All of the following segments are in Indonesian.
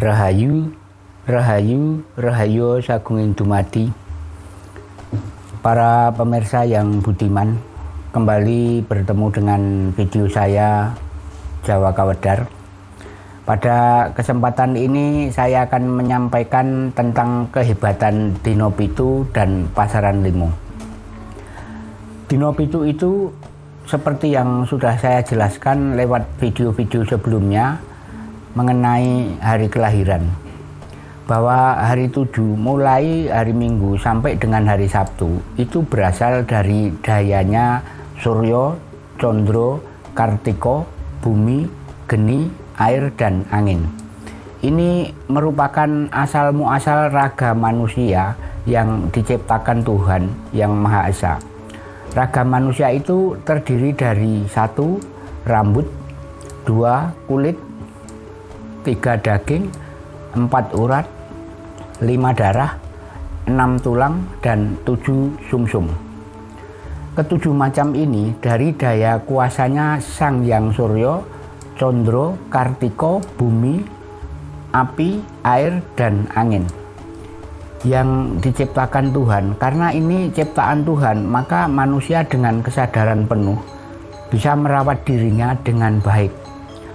Rahayu, Rahayu, Rahayu Sagunging Dumadi. Para pemirsa yang budiman, kembali bertemu dengan video saya Jawa Kawedar. Pada kesempatan ini saya akan menyampaikan tentang kehebatan Dino Pitu dan Pasaran Limo. Dino Pitu itu seperti yang sudah saya jelaskan lewat video-video sebelumnya mengenai hari kelahiran bahwa hari tujuh mulai hari Minggu sampai dengan hari Sabtu itu berasal dari dayanya Suryo, Condro, Kartiko, Bumi, Geni, Air, dan Angin. Ini merupakan asal muasal raga manusia yang diciptakan Tuhan yang Maha Esa. Raga manusia itu terdiri dari satu rambut, dua kulit, tiga daging, empat urat, lima darah, enam tulang, dan tujuh sumsum. Ketujuh macam ini dari daya kuasanya Sang Yang Suryo, Condro, Kartiko, Bumi, Api, Air, dan Angin yang diciptakan Tuhan. Karena ini ciptaan Tuhan, maka manusia dengan kesadaran penuh bisa merawat dirinya dengan baik.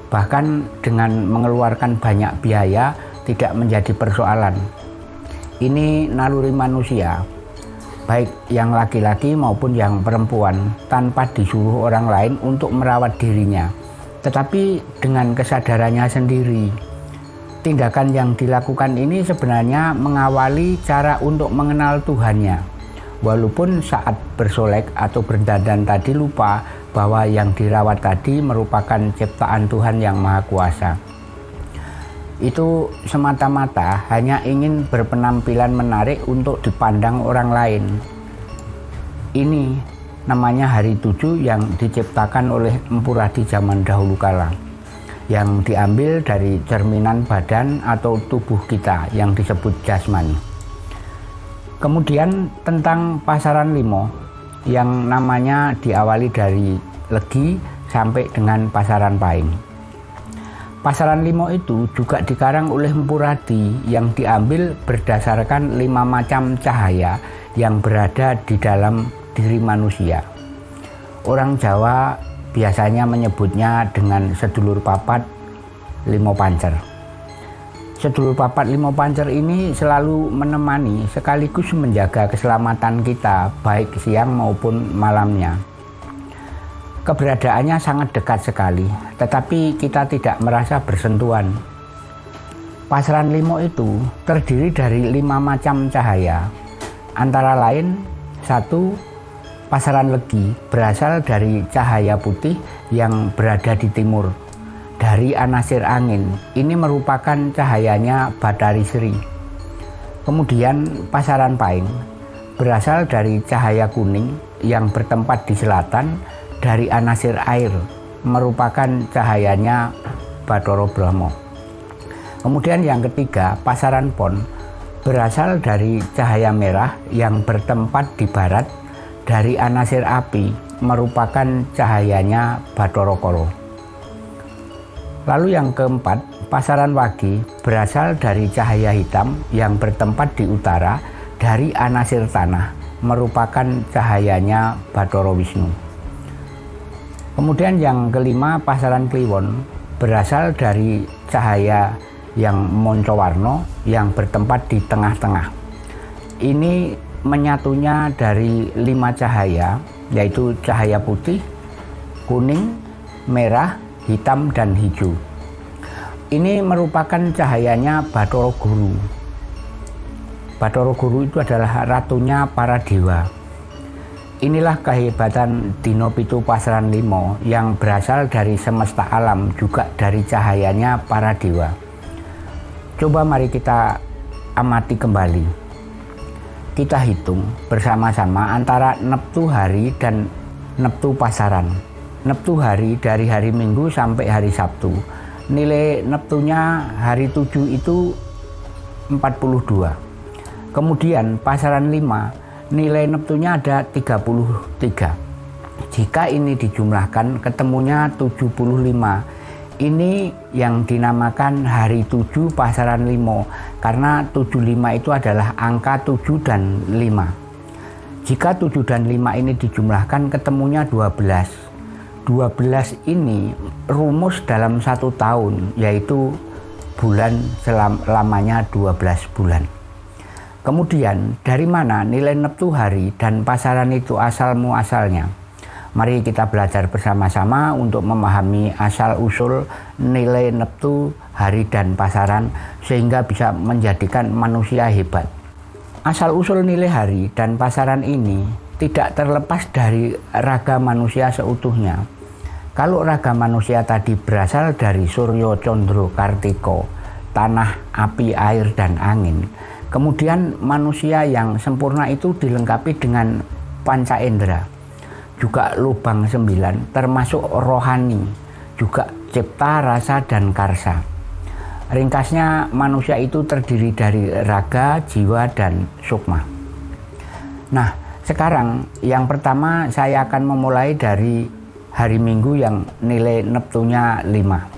Bahkan dengan mengeluarkan banyak biaya tidak menjadi persoalan ini naluri manusia, baik yang laki-laki maupun yang perempuan, tanpa disuruh orang lain untuk merawat dirinya, tetapi dengan kesadarannya sendiri. Tindakan yang dilakukan ini sebenarnya mengawali cara untuk mengenal Tuhannya. Walaupun saat bersolek atau berdandan tadi lupa bahwa yang dirawat tadi merupakan ciptaan Tuhan yang Maha Kuasa itu semata-mata hanya ingin berpenampilan menarik untuk dipandang orang lain. Ini namanya hari tujuh yang diciptakan oleh Empu Radi zaman dahulu kala yang diambil dari cerminan badan atau tubuh kita yang disebut jasmani. Kemudian tentang pasaran limo yang namanya diawali dari legi sampai dengan pasaran paing. Pasaran limo itu juga dikarang oleh Empuradi yang diambil berdasarkan lima macam cahaya yang berada di dalam diri manusia. Orang Jawa biasanya menyebutnya dengan sedulur papat limo pancer. Sedulur papat limo pancer ini selalu menemani sekaligus menjaga keselamatan kita baik siang maupun malamnya. Keberadaannya sangat dekat sekali, tetapi kita tidak merasa bersentuhan. Pasaran limo itu terdiri dari lima macam cahaya, antara lain satu pasaran legi berasal dari cahaya putih yang berada di timur dari anasir angin. Ini merupakan cahayanya Batari Sri. Kemudian pasaran paing berasal dari cahaya kuning yang bertempat di selatan dari anasir air merupakan cahayanya Batoro Brahmo. Kemudian yang ketiga, pasaran pon berasal dari cahaya merah yang bertempat di barat dari anasir api merupakan cahayanya Batoro Koro. Lalu yang keempat, pasaran wagi berasal dari cahaya hitam yang bertempat di utara dari anasir tanah merupakan cahayanya Batoro Wisnu. Kemudian yang kelima pasaran kliwon berasal dari cahaya yang moncowarno yang bertempat di tengah-tengah. Ini menyatunya dari lima cahaya yaitu cahaya putih, kuning, merah, hitam, dan hijau. Ini merupakan cahayanya Batoro Guru. Batoro Guru itu adalah ratunya para dewa. Inilah kehebatan Dino Pitu Pasaran Limo yang berasal dari semesta alam juga dari cahayanya para dewa. Coba mari kita amati kembali. Kita hitung bersama-sama antara neptu hari dan neptu pasaran. Neptu hari dari hari Minggu sampai hari Sabtu. Nilai neptunya hari 7 itu 42. Kemudian pasaran 5 nilai neptunya ada 33. Jika ini dijumlahkan ketemunya 75. ini yang dinamakan hari 7 pasaran limo karena 75 itu adalah angka 7 dan 5 jika 7 dan 5 ini dijumlahkan ketemunya 12 12 ini rumus dalam satu tahun yaitu bulan selam, lamanya 12 bulan kemudian dari mana nilai neptu hari dan pasaran itu asal muasalnya Mari kita belajar bersama-sama untuk memahami asal-usul nilai neptu, hari dan pasaran sehingga bisa menjadikan manusia hebat. Asal-usul nilai hari dan pasaran ini tidak terlepas dari raga manusia seutuhnya. Kalau raga manusia tadi berasal dari Suryo Condro Kartiko, tanah, api, air, dan angin, kemudian manusia yang sempurna itu dilengkapi dengan panca indera juga lubang sembilan termasuk rohani juga cipta rasa dan karsa. Ringkasnya manusia itu terdiri dari raga jiwa dan sukma. Nah sekarang yang pertama saya akan memulai dari hari minggu yang nilai neptunya 5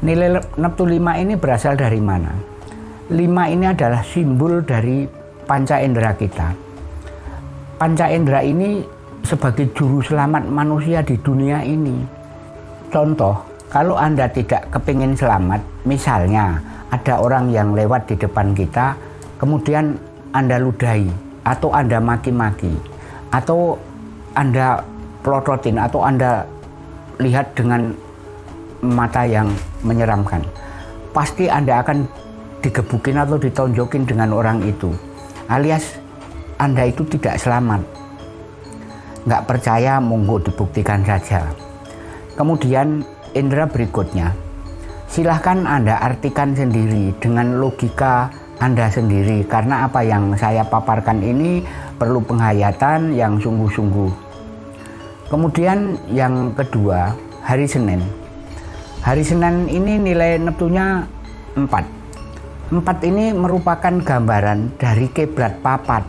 nilai neptu 5 ini berasal dari mana? 5 ini adalah simbol dari panca indera kita. Panca indera ini sebagai juru selamat manusia di dunia ini. Contoh, kalau Anda tidak kepingin selamat, misalnya ada orang yang lewat di depan kita, kemudian Anda ludahi, atau Anda maki-maki, atau Anda pelototin, atau Anda lihat dengan mata yang menyeramkan. Pasti Anda akan digebukin atau ditonjokin dengan orang itu. Alias Anda itu tidak selamat nggak percaya monggo dibuktikan saja kemudian indera berikutnya silahkan anda artikan sendiri dengan logika anda sendiri karena apa yang saya paparkan ini perlu penghayatan yang sungguh-sungguh kemudian yang kedua hari Senin hari Senin ini nilai neptunya 4 4 ini merupakan gambaran dari kiblat papat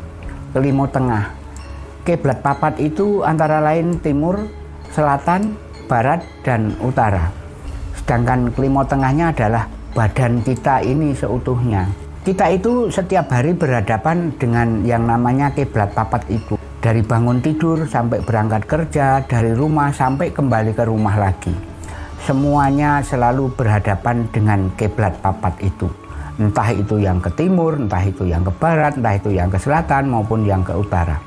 kelimo tengah Kiblat papat itu antara lain timur, selatan, barat, dan utara. Sedangkan kelima tengahnya adalah badan kita ini seutuhnya. Kita itu setiap hari berhadapan dengan yang namanya kiblat papat itu. Dari bangun tidur sampai berangkat kerja, dari rumah sampai kembali ke rumah lagi. Semuanya selalu berhadapan dengan kiblat papat itu. Entah itu yang ke timur, entah itu yang ke barat, entah itu yang ke selatan maupun yang ke utara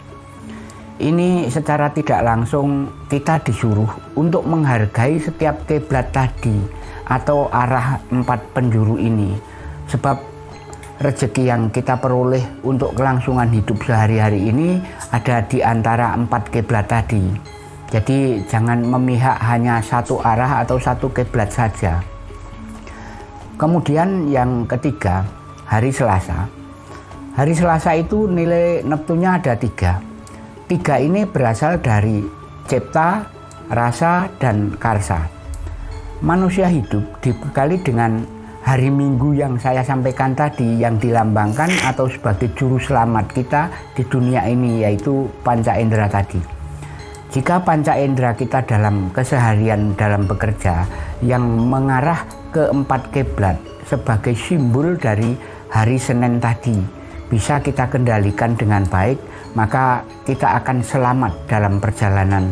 ini secara tidak langsung kita disuruh untuk menghargai setiap kiblat tadi atau arah empat penjuru ini sebab rezeki yang kita peroleh untuk kelangsungan hidup sehari-hari ini ada di antara empat kiblat tadi. Jadi jangan memihak hanya satu arah atau satu kiblat saja. Kemudian yang ketiga hari Selasa. Hari Selasa itu nilai Neptunya ada tiga. Tiga ini berasal dari cipta, rasa, dan karsa. Manusia hidup dibekali dengan hari minggu yang saya sampaikan tadi yang dilambangkan atau sebagai juru selamat kita di dunia ini yaitu panca indera tadi. Jika panca indera kita dalam keseharian dalam bekerja yang mengarah ke empat kiblat sebagai simbol dari hari Senin tadi bisa kita kendalikan dengan baik maka kita akan selamat dalam perjalanan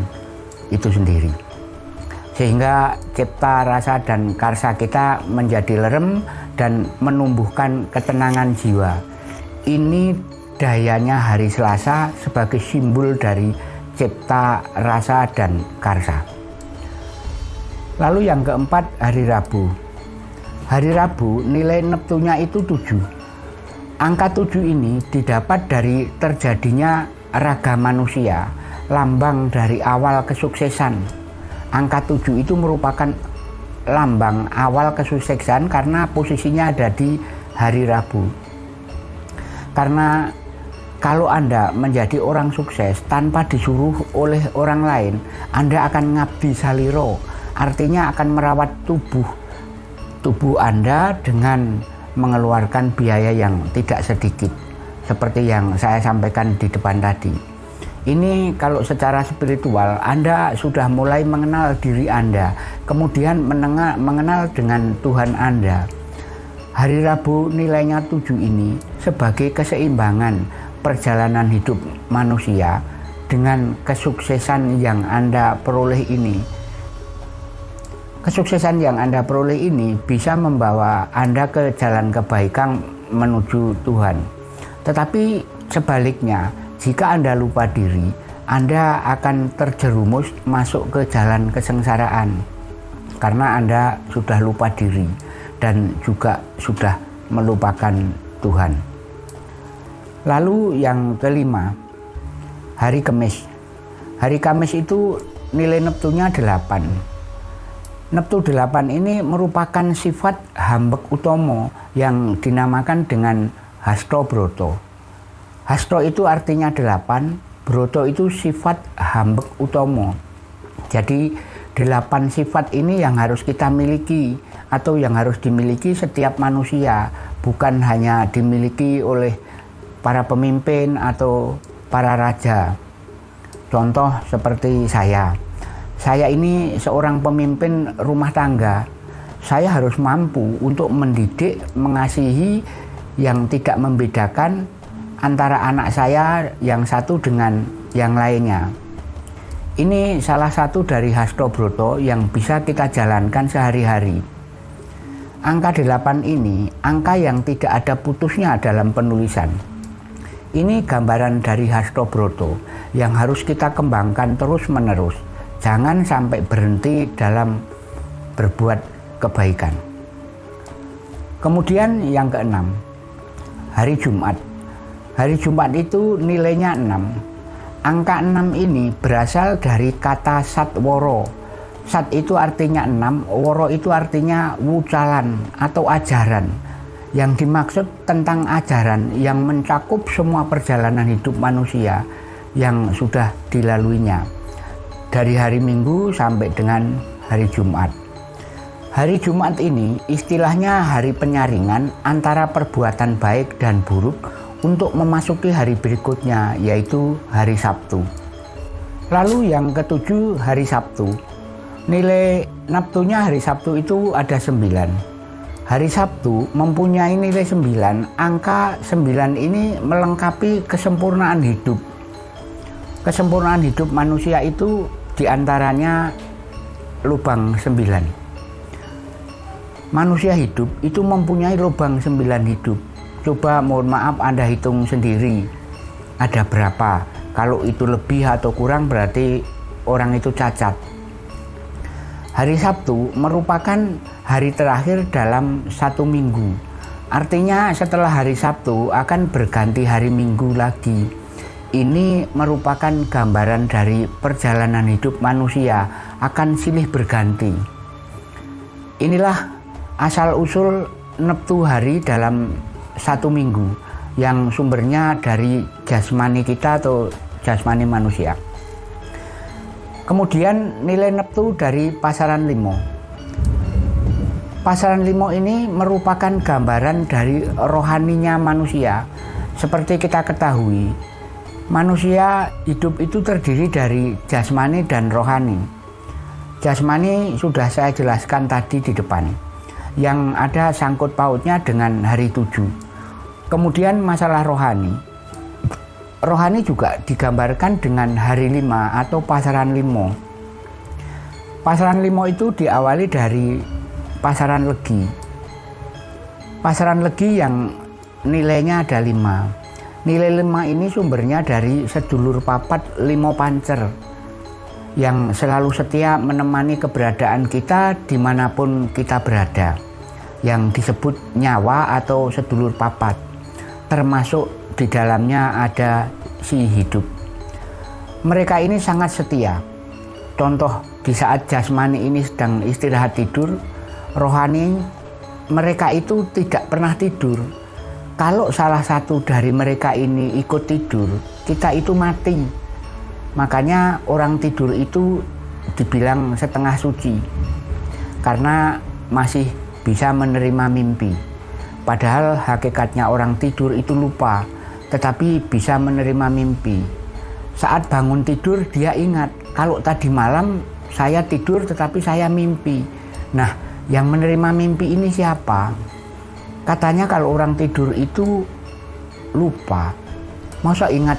itu sendiri. Sehingga cipta, rasa, dan karsa kita menjadi lerem dan menumbuhkan ketenangan jiwa. Ini dayanya hari Selasa sebagai simbol dari cipta, rasa, dan karsa. Lalu yang keempat hari Rabu. Hari Rabu nilai neptunya itu tujuh Angka tujuh ini didapat dari terjadinya raga manusia, lambang dari awal kesuksesan. Angka tujuh itu merupakan lambang awal kesuksesan karena posisinya ada di hari Rabu. Karena kalau Anda menjadi orang sukses tanpa disuruh oleh orang lain, Anda akan ngabdi saliro, artinya akan merawat tubuh tubuh Anda dengan mengeluarkan biaya yang tidak sedikit. Seperti yang saya sampaikan di depan tadi Ini kalau secara spiritual Anda sudah mulai mengenal diri Anda, kemudian menengah, mengenal dengan Tuhan Anda. Hari Rabu nilainya tujuh ini sebagai keseimbangan perjalanan hidup manusia dengan kesuksesan yang Anda peroleh ini. Kesuksesan yang Anda peroleh ini bisa membawa Anda ke jalan kebaikan menuju Tuhan. Tetapi sebaliknya, jika Anda lupa diri, Anda akan terjerumus masuk ke jalan kesengsaraan karena Anda sudah lupa diri dan juga sudah melupakan Tuhan. Lalu yang kelima, hari Kamis. Hari Kamis itu nilai neptunya 8. Neptu 8 ini merupakan sifat hambek utomo yang dinamakan dengan Hasto Broto. Hasto itu artinya delapan, Broto itu sifat hambek utomo. Jadi delapan sifat ini yang harus kita miliki atau yang harus dimiliki setiap manusia, bukan hanya dimiliki oleh para pemimpin atau para raja. Contoh seperti saya. Saya ini seorang pemimpin rumah tangga. Saya harus mampu untuk mendidik, mengasihi yang tidak membedakan antara anak saya yang satu dengan yang lainnya. Ini salah satu dari Hasto Broto yang bisa kita jalankan sehari-hari. Angka 8 ini angka yang tidak ada putusnya dalam penulisan. Ini gambaran dari Hasto Broto yang harus kita kembangkan terus-menerus. Jangan sampai berhenti dalam berbuat kebaikan. Kemudian yang keenam, hari Jumat. Hari Jumat itu nilainya 6. Angka 6 ini berasal dari kata satworo. Sat itu artinya 6, woro itu artinya wucalan atau ajaran. Yang dimaksud tentang ajaran yang mencakup semua perjalanan hidup manusia yang sudah dilaluinya. Dari hari Minggu sampai dengan hari Jumat. Hari Jumat ini istilahnya hari penyaringan antara perbuatan baik dan buruk untuk memasuki hari berikutnya yaitu hari Sabtu. Lalu yang ketujuh hari Sabtu. Nilai naptunya hari Sabtu itu ada sembilan. Hari Sabtu mempunyai nilai sembilan. Angka sembilan ini melengkapi kesempurnaan hidup. Kesempurnaan hidup manusia itu di antaranya lubang sembilan. Manusia hidup itu mempunyai lubang sembilan hidup Coba mohon maaf Anda hitung sendiri ada berapa. Kalau itu lebih atau kurang berarti orang itu cacat. Hari Sabtu merupakan hari terakhir dalam satu minggu. Artinya setelah hari Sabtu akan berganti hari Minggu lagi. Ini merupakan gambaran dari perjalanan hidup manusia akan silih berganti. Inilah asal-usul neptu hari dalam satu minggu yang sumbernya dari jasmani kita atau jasmani manusia. Kemudian nilai neptu dari pasaran limo. Pasaran limo ini merupakan gambaran dari rohaninya manusia. Seperti kita ketahui, manusia hidup itu terdiri dari jasmani dan rohani. Jasmani sudah saya jelaskan tadi di depan, yang ada sangkut pautnya dengan hari tujuh Kemudian masalah rohani. Rohani juga digambarkan dengan hari lima atau pasaran limo. Pasaran limo itu diawali dari pasaran legi. Pasaran legi yang nilainya ada lima. Nilai lima ini sumbernya dari sedulur papat limo pancer yang selalu setia menemani keberadaan kita di mana pun kita berada yang disebut nyawa atau sedulur papat termasuk di dalamnya ada si hidup. Mereka ini sangat setia. Contoh di saat jasmani ini sedang istirahat tidur, rohani mereka itu tidak pernah tidur. Kalau salah satu dari mereka ini ikut tidur, kita itu mati. Makanya orang tidur itu dibilang setengah suci. Karena masih bisa menerima mimpi. Padahal hakikatnya orang tidur itu lupa, tetapi bisa menerima mimpi. Saat bangun tidur dia ingat kalau tadi malam saya tidur tetapi saya mimpi. Nah, yang menerima mimpi ini siapa? Katanya kalau orang tidur itu lupa. Masa ingat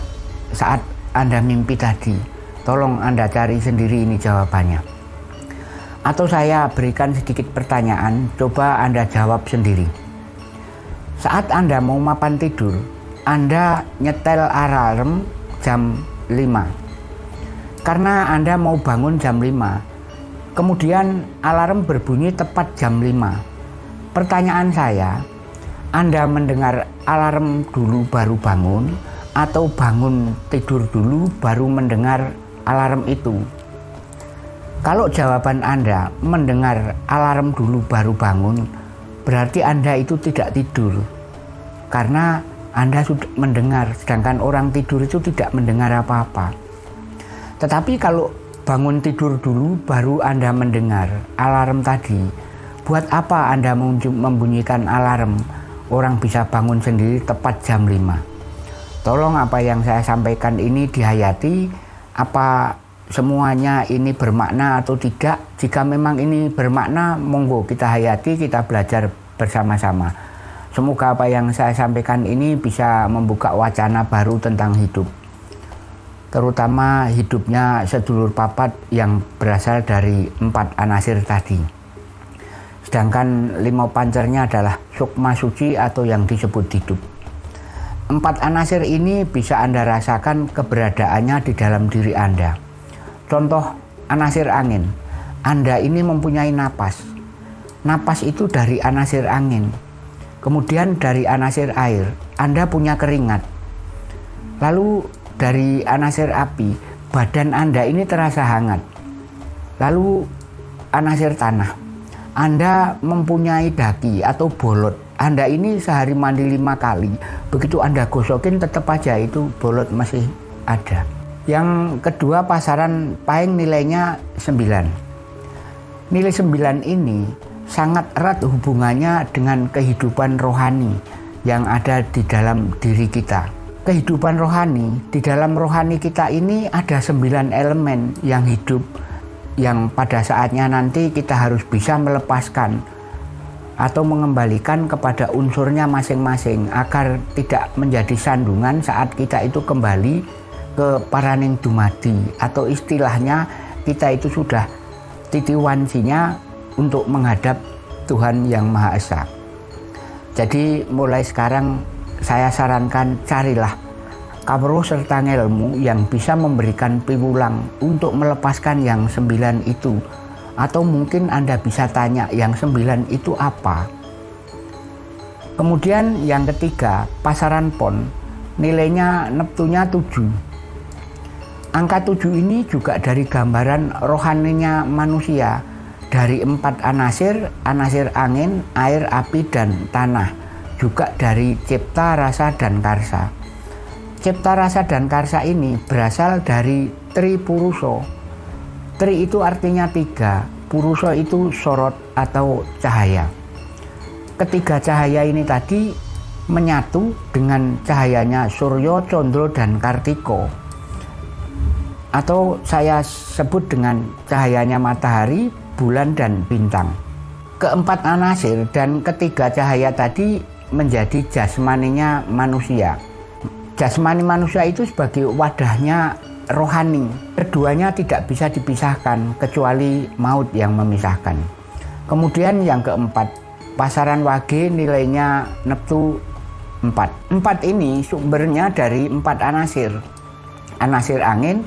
saat Anda mimpi tadi? Tolong Anda cari sendiri ini jawabannya. Atau saya berikan sedikit pertanyaan, coba Anda jawab sendiri. Saat Anda mau mapan tidur, Anda nyetel alarm jam 5. Karena Anda mau bangun jam 5. Kemudian alarm berbunyi tepat jam 5. Pertanyaan saya, Anda mendengar alarm dulu baru bangun atau bangun tidur dulu baru mendengar alarm itu? Kalau jawaban Anda mendengar alarm dulu baru bangun, berarti Anda itu tidak tidur. Karena Anda sudah mendengar, sedangkan orang tidur itu tidak mendengar apa-apa. Tetapi kalau bangun tidur dulu baru Anda mendengar alarm tadi, buat apa Anda membunyikan alarm? Orang bisa bangun sendiri tepat jam 5. Tolong apa yang saya sampaikan ini dihayati, apa semuanya ini bermakna atau tidak. Jika memang ini bermakna, monggo kita hayati, kita belajar bersama-sama. Semoga apa yang saya sampaikan ini bisa membuka wacana baru tentang hidup. Terutama hidupnya sedulur papat yang berasal dari empat anasir tadi. Sedangkan lima pancernya adalah sukma suci atau yang disebut hidup. Empat anasir ini bisa Anda rasakan keberadaannya di dalam diri Anda Contoh anasir angin. Anda ini mempunyai napas. Napas itu dari anasir angin. Kemudian dari anasir air, Anda punya keringat. Lalu dari anasir api, badan Anda ini terasa hangat. Lalu anasir tanah. Anda mempunyai daki atau bolot. Anda ini sehari mandi lima kali. Begitu Anda gosokin tetap aja itu bolot masih ada. Yang kedua pasaran paling nilainya 9. Nilai 9 ini sangat erat hubungannya dengan kehidupan rohani yang ada di dalam diri kita. Kehidupan rohani, di dalam rohani kita ini ada sembilan elemen yang hidup yang pada saatnya nanti kita harus bisa melepaskan atau mengembalikan kepada unsurnya masing-masing agar tidak menjadi sandungan saat kita itu kembali ke paraning dumadi atau istilahnya kita itu sudah titiwansinya untuk menghadap Tuhan yang Maha Esa. Jadi mulai sekarang saya sarankan carilah kabro serta ilmu yang bisa memberikan piwulang untuk melepaskan yang sembilan itu. Atau mungkin Anda bisa tanya yang sembilan itu apa? Kemudian yang ketiga, pasaran pon, nilainya neptunya tujuh. Angka tujuh ini juga dari gambaran rohaninya manusia dari empat anasir, anasir angin, air, api, dan tanah. Juga dari cipta, rasa, dan karsa. Cipta, rasa, dan karsa ini berasal dari tri puruso. Tri itu artinya tiga, puruso itu sorot atau cahaya. Ketiga cahaya ini tadi menyatu dengan cahayanya Suryo, Condro, dan Kartiko atau saya sebut dengan cahayanya matahari, bulan, dan bintang. Keempat anasir dan ketiga cahaya tadi menjadi jasmaninya manusia. Jasmani manusia itu sebagai wadahnya rohani. Keduanya tidak bisa dipisahkan kecuali maut yang memisahkan. Kemudian yang keempat, pasaran wage nilainya neptu 4. Empat ini sumbernya dari empat anasir. Anasir angin,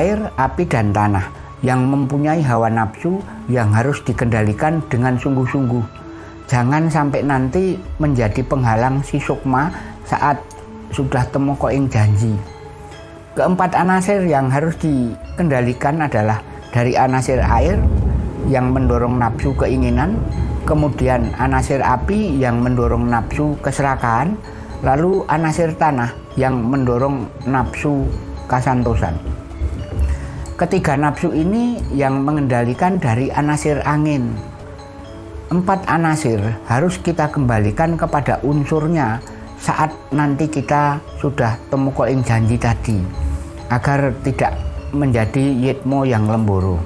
air, api, dan tanah yang mempunyai hawa nafsu yang harus dikendalikan dengan sungguh-sungguh. Jangan sampai nanti menjadi penghalang si sukma saat sudah temu koing janji. Keempat anasir yang harus dikendalikan adalah dari anasir air yang mendorong nafsu keinginan, kemudian anasir api yang mendorong nafsu keserakahan, lalu anasir tanah yang mendorong nafsu kasantosan. Ketiga nafsu ini yang mengendalikan dari anasir angin. Empat anasir harus kita kembalikan kepada unsurnya saat nanti kita sudah temu koing janji tadi. agar tidak menjadi yitmo yang lemboro.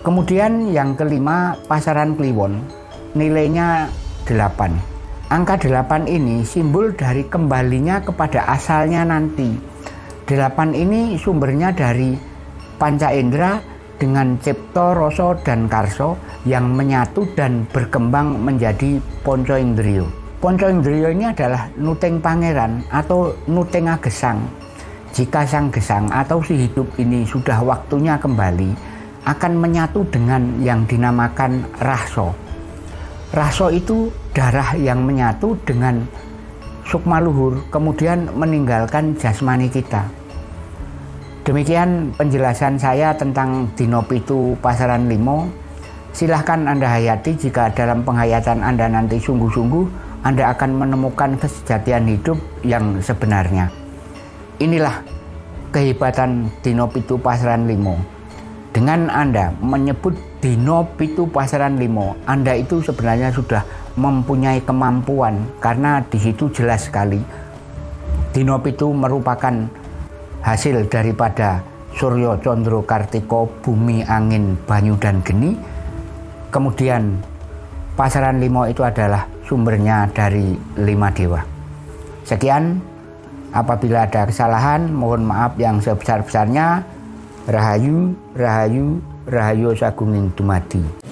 Kemudian yang kelima pasaran kliwon nilainya 8. Angka 8 ini simbol dari kembalinya kepada asalnya nanti. 8 ini sumbernya dari panca indera dengan cipto, roso, dan karso yang menyatu dan berkembang menjadi ponco indrio. Ponco indrio ini adalah nuteng pangeran atau nuteng gesang. Jika sang gesang atau si hidup ini sudah waktunya kembali, akan menyatu dengan yang dinamakan raso. Raso itu darah yang menyatu dengan sukma luhur, kemudian meninggalkan jasmani kita. Demikian penjelasan saya tentang Dino Pitu Pasaran Limo. Silahkan Anda hayati jika dalam penghayatan Anda nanti sungguh-sungguh Anda akan menemukan kesejatian hidup yang sebenarnya. Inilah kehebatan Dino Pitu Pasaran Limo. Dengan Anda menyebut Dino Pitu Pasaran Limo, Anda itu sebenarnya sudah mempunyai kemampuan karena di situ jelas sekali Dino Pitu merupakan hasil daripada Suryo Condro Kartiko, bumi, angin, banyu, dan geni. Kemudian pasaran limo itu adalah sumbernya dari lima dewa. Sekian, apabila ada kesalahan, mohon maaf yang sebesar-besarnya. Rahayu, Rahayu, Rahayu Sagunging Dumadi.